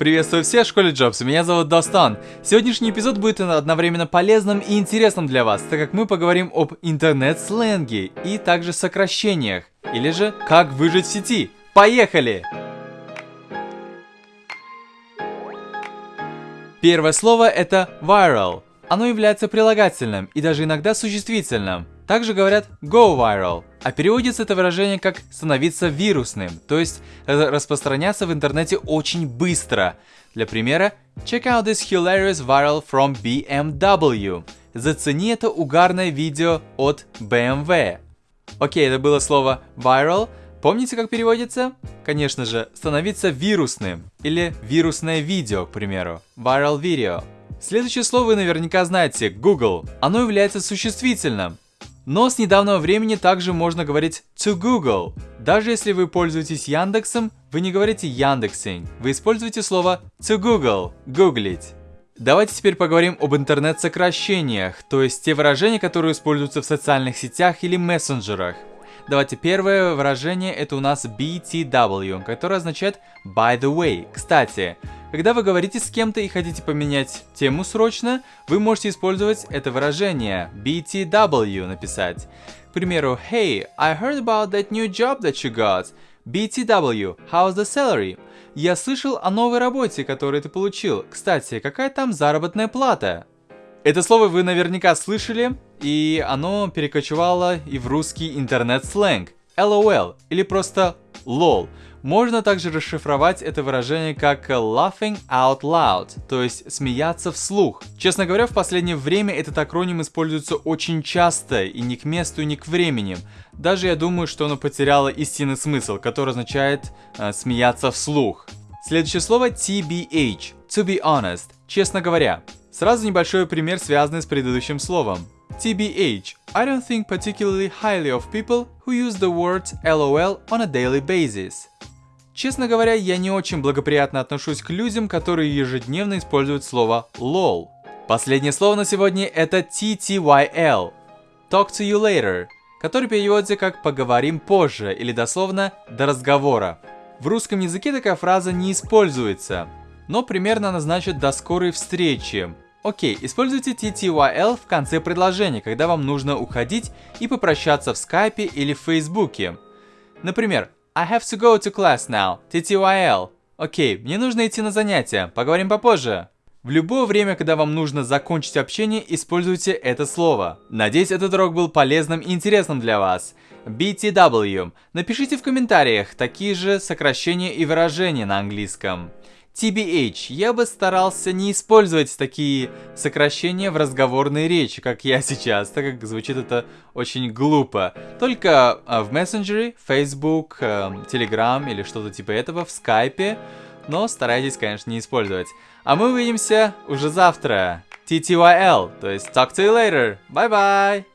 Приветствую всех в школе Джобс, меня зовут Достан. Сегодняшний эпизод будет одновременно полезным и интересным для вас, так как мы поговорим об интернет-сленге и также сокращениях, или же как выжить в сети. Поехали! Первое слово это viral. Оно является прилагательным и даже иногда существительным. Также говорят go viral, а переводится это выражение как становиться вирусным, то есть распространяться в интернете очень быстро. Для примера, check out this hilarious viral from BMW. Зацени это угарное видео от BMW. Окей, это было слово viral. Помните, как переводится? Конечно же, становиться вирусным или вирусное видео, к примеру. Viral video. Следующее слово вы наверняка знаете, Google. Оно является существительным. Но с недавнего времени также можно говорить to Google. Даже если вы пользуетесь Яндексом, вы не говорите Яндексing, вы используете слово to Google, гуглить. Давайте теперь поговорим об интернет-сокращениях, то есть те выражения, которые используются в социальных сетях или мессенджерах. Давайте первое выражение это у нас BTW, которое означает by the way. Кстати, когда вы говорите с кем-то и хотите поменять тему срочно, вы можете использовать это выражение BTW написать. К примеру, Hey, I heard about that new job that you got. BTW, how's the salary? Я слышал о новой работе, которую ты получил. Кстати, какая там заработная плата? Это слово вы наверняка слышали, и оно перекочевало и в русский интернет-сленг. LOL или просто LOL. Можно также расшифровать это выражение как laughing out loud, то есть смеяться вслух. Честно говоря, в последнее время этот акроним используется очень часто и ни к месту, ни к времени. Даже я думаю, что оно потеряло истинный смысл, который означает э, смеяться вслух. Следующее слово TBH, to be honest, честно говоря. Сразу небольшой пример, связанный с предыдущим словом. TBH. I don't think particularly highly of people who use the word LOL on a daily basis. Честно говоря, я не очень благоприятно отношусь к людям, которые ежедневно используют слово LOL. Последнее слово на сегодня это TTYL. Talk to you later, который переводится как «поговорим позже» или дословно «до разговора». В русском языке такая фраза не используется, но примерно она значит «до скорой встречи». Окей, используйте TTYL в конце предложения, когда вам нужно уходить и попрощаться в скайпе или в фейсбуке. Например, I have to go to class now. TTYL. Окей, мне нужно идти на занятия. Поговорим попозже. В любое время, когда вам нужно закончить общение, используйте это слово. Надеюсь, этот урок был полезным и интересным для вас. BTW. Напишите в комментариях такие же сокращения и выражения на английском. TBH. Я бы старался не использовать такие сокращения в разговорной речи, как я сейчас, так как звучит это очень глупо. Только а, в мессенджере, Facebook, э, Telegram или что-то типа этого, в скайпе, но старайтесь, конечно, не использовать. А мы увидимся уже завтра. TTYL, то есть talk to you later. Bye-bye!